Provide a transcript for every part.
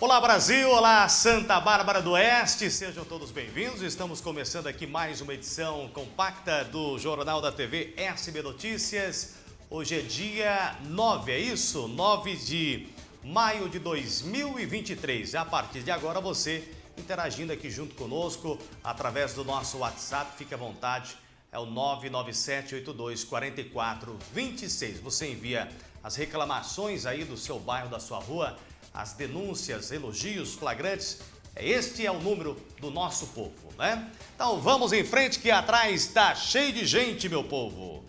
Olá Brasil, olá Santa Bárbara do Oeste, sejam todos bem-vindos. Estamos começando aqui mais uma edição compacta do Jornal da TV SB Notícias. Hoje é dia 9, é isso? 9 de maio de 2023. A partir de agora você interagindo aqui junto conosco através do nosso WhatsApp, fique à vontade, é o 997824426. Você envia as reclamações aí do seu bairro, da sua rua, as denúncias, elogios flagrantes. Este é o número do nosso povo, né? Então vamos em frente que atrás está cheio de gente, meu povo.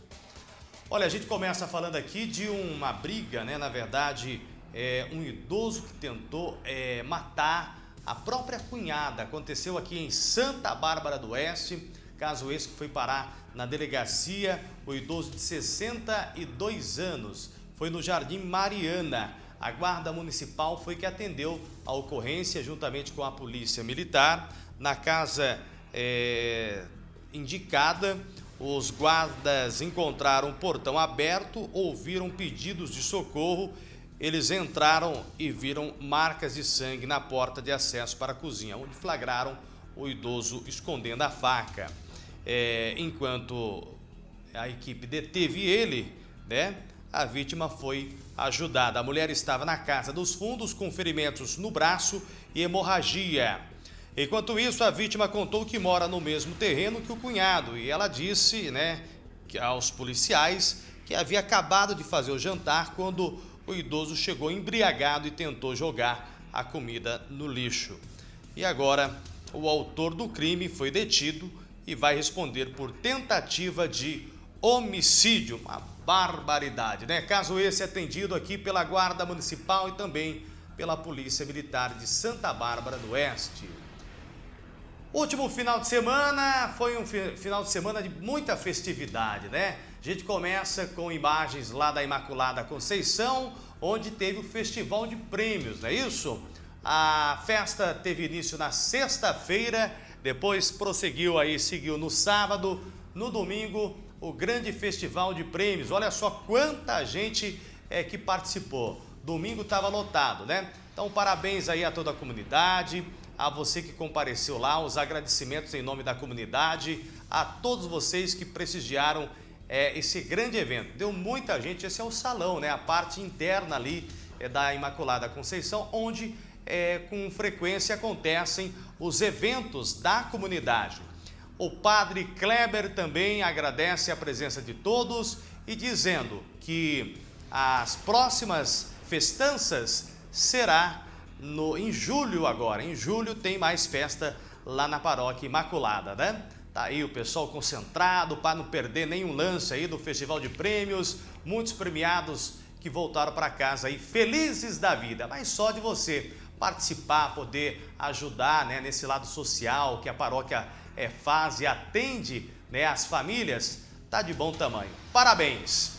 Olha, a gente começa falando aqui de uma briga, né? Na verdade, é, um idoso que tentou é, matar a própria cunhada. Aconteceu aqui em Santa Bárbara do Oeste, caso esse que foi parar na delegacia, o idoso de 62 anos. Foi no Jardim Mariana. A Guarda Municipal foi que atendeu a ocorrência juntamente com a Polícia Militar. Na casa é, indicada, os guardas encontraram o portão aberto, ouviram pedidos de socorro. Eles entraram e viram marcas de sangue na porta de acesso para a cozinha, onde flagraram o idoso escondendo a faca. É, enquanto a equipe deteve ele, né, a vítima foi ajudada. A mulher estava na casa dos fundos com ferimentos no braço e hemorragia. Enquanto isso, a vítima contou que mora no mesmo terreno que o cunhado e ela disse né, aos policiais que havia acabado de fazer o jantar quando o idoso chegou embriagado e tentou jogar a comida no lixo. E agora, o autor do crime foi detido e vai responder por tentativa de homicídio. Uma barbaridade, né? Caso esse atendido aqui pela Guarda Municipal e também pela Polícia Militar de Santa Bárbara do Oeste. Último final de semana foi um final de semana de muita festividade, né? A gente começa com imagens lá da Imaculada Conceição, onde teve o Festival de Prêmios, não é isso? A festa teve início na sexta-feira, depois prosseguiu aí, seguiu no sábado, no domingo, o grande Festival de Prêmios. Olha só quanta gente é que participou. Domingo estava lotado, né? Então, parabéns aí a toda a comunidade, a você que compareceu lá, os agradecimentos em nome da comunidade, a todos vocês que prestigiaram é, esse grande evento. Deu muita gente, esse é o salão, né? A parte interna ali é, da Imaculada Conceição, onde é, com frequência acontecem os eventos da comunidade. O padre Kleber também agradece a presença de todos e dizendo que as próximas festanças será no, em julho agora. Em julho tem mais festa lá na paróquia Imaculada, né? Tá aí o pessoal concentrado para não perder nenhum lance aí do Festival de Prêmios. Muitos premiados que voltaram para casa aí felizes da vida. Mas só de você participar, poder ajudar né, nesse lado social que a paróquia é, faz e atende né, as famílias, tá de bom tamanho. Parabéns!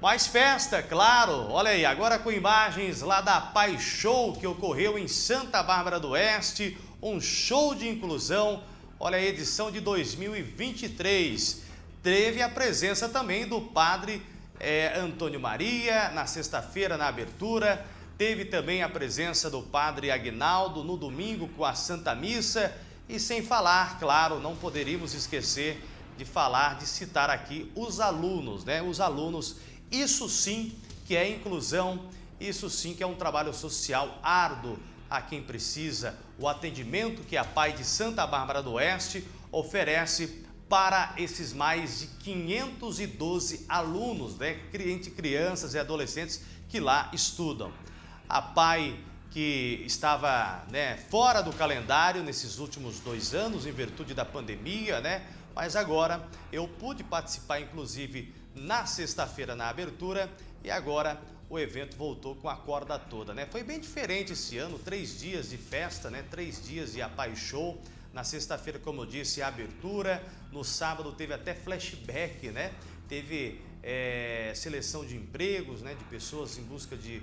Mais festa, claro. Olha aí, agora com imagens lá da Pai Show que ocorreu em Santa Bárbara do Oeste, um show de inclusão. Olha a edição de 2023. Teve a presença também do padre é, Antônio Maria na sexta-feira na abertura. Teve também a presença do padre Agnaldo no domingo com a Santa Missa. E sem falar, claro, não poderíamos esquecer de falar, de citar aqui os alunos, né? Os alunos isso sim que é inclusão, isso sim que é um trabalho social árduo a quem precisa, o atendimento que a Pai de Santa Bárbara do Oeste oferece para esses mais de 512 alunos, né, entre crianças e adolescentes que lá estudam. A Pai que estava né, fora do calendário nesses últimos dois anos em virtude da pandemia, né? Mas agora eu pude participar inclusive na sexta-feira na abertura e agora o evento voltou com a corda toda, né? Foi bem diferente esse ano, três dias de festa, né? Três dias de Apai Show. Na sexta-feira, como eu disse, a abertura. No sábado teve até flashback, né? Teve é, seleção de empregos, né? De pessoas em busca de,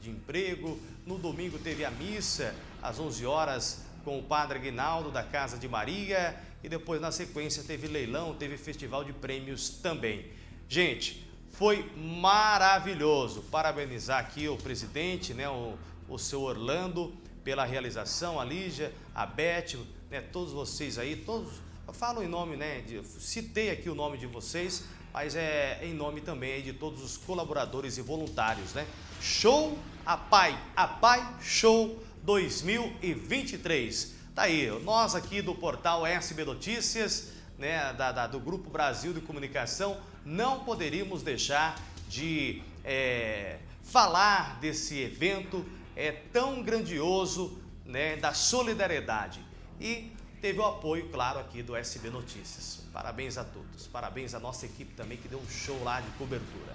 de emprego. No domingo teve a missa às 11 horas com o Padre Aguinaldo da Casa de Maria e depois na sequência teve leilão, teve festival de prêmios também. Gente, foi maravilhoso. Parabenizar aqui o presidente, né, o o seu Orlando pela realização, a Lígia, a Beth, né, todos vocês aí, todos, eu falo em nome, né, de, citei aqui o nome de vocês, mas é em nome também de todos os colaboradores e voluntários, né? Show a Pai, a Pai Show 2023. Tá aí, nós aqui do portal SB Notícias, né, da, da, do Grupo Brasil de Comunicação, não poderíamos deixar de é, falar desse evento é, tão grandioso né, da solidariedade. E teve o apoio, claro, aqui do SB Notícias. Parabéns a todos. Parabéns à nossa equipe também que deu um show lá de cobertura.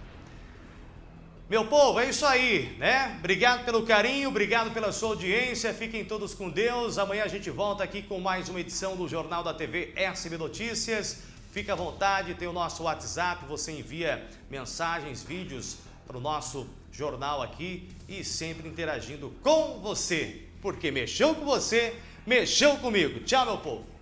Meu povo, é isso aí, né? Obrigado pelo carinho, obrigado pela sua audiência. Fiquem todos com Deus. Amanhã a gente volta aqui com mais uma edição do Jornal da TV SB Notícias. Fique à vontade, tem o nosso WhatsApp, você envia mensagens, vídeos para o nosso jornal aqui e sempre interagindo com você. Porque mexeu com você, mexeu comigo. Tchau, meu povo.